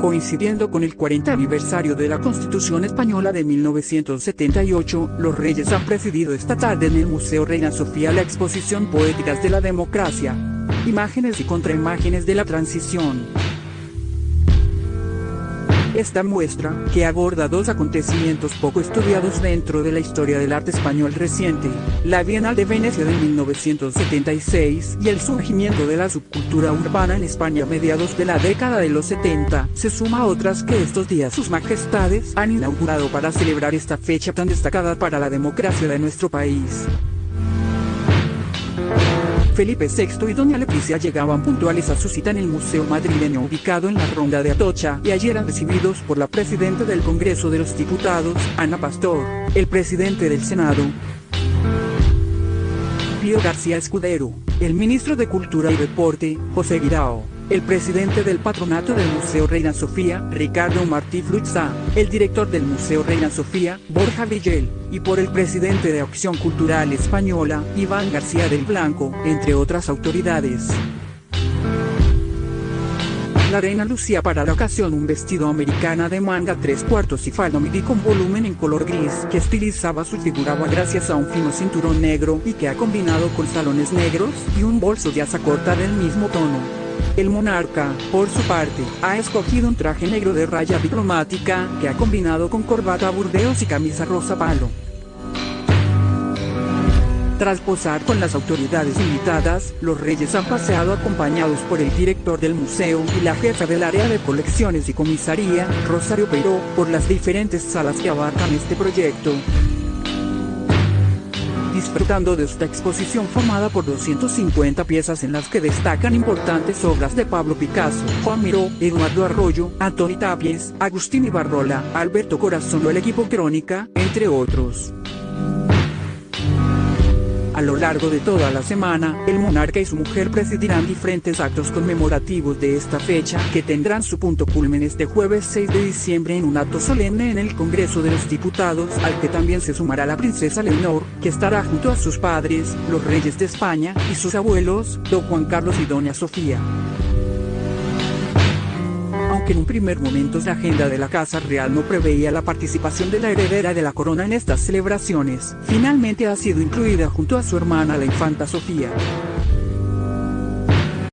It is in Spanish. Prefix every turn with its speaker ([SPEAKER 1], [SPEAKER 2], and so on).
[SPEAKER 1] Coincidiendo con el 40 aniversario de la Constitución Española de 1978, los Reyes han presidido esta tarde en el Museo Reina Sofía la exposición Poéticas de la Democracia. Imágenes y contraimágenes de la transición. Esta muestra, que aborda dos acontecimientos poco estudiados dentro de la historia del arte español reciente, la Bienal de Venecia de 1976 y el surgimiento de la subcultura urbana en España a mediados de la década de los 70, se suma a otras que estos días sus majestades han inaugurado para celebrar esta fecha tan destacada para la democracia de nuestro país. Felipe VI y doña Leticia llegaban puntuales a su cita en el Museo Madrileño ubicado en la Ronda de Atocha y allí eran recibidos por la presidenta del Congreso de los Diputados, Ana Pastor, el presidente del Senado, Pío García Escudero, el ministro de Cultura y Deporte, José Guirao, el presidente del patronato del Museo Reina Sofía, Ricardo Martí Flutzá, el director del Museo Reina Sofía, Borja Villel, y por el presidente de Acción Cultural Española, Iván García del Blanco, entre otras autoridades. La reina lucía para la ocasión un vestido americana de manga tres cuartos y falda midi con volumen en color gris que estilizaba su figura gracias a un fino cinturón negro y que ha combinado con salones negros y un bolso de asa corta del mismo tono. El monarca, por su parte, ha escogido un traje negro de raya diplomática, que ha combinado con corbata burdeos y camisa rosa palo. Tras posar con las autoridades invitadas, los reyes han paseado acompañados por el director del museo y la jefa del área de colecciones y comisaría, Rosario Peró, por las diferentes salas que abarcan este proyecto disfrutando de esta exposición formada por 250 piezas en las que destacan importantes obras de Pablo Picasso, Juan Miró, Eduardo Arroyo, Antoni Tapies, Agustín Ibarrola, Alberto Corazón o el equipo Crónica, entre otros. A lo largo de toda la semana, el monarca y su mujer presidirán diferentes actos conmemorativos de esta fecha, que tendrán su punto culmen este jueves 6 de diciembre en un acto solemne en el Congreso de los Diputados, al que también se sumará la princesa Leonor, que estará junto a sus padres, los reyes de España, y sus abuelos, don Juan Carlos y doña Sofía en un primer momento la agenda de la Casa Real no preveía la participación de la heredera de la corona en estas celebraciones, finalmente ha sido incluida junto a su hermana la infanta Sofía.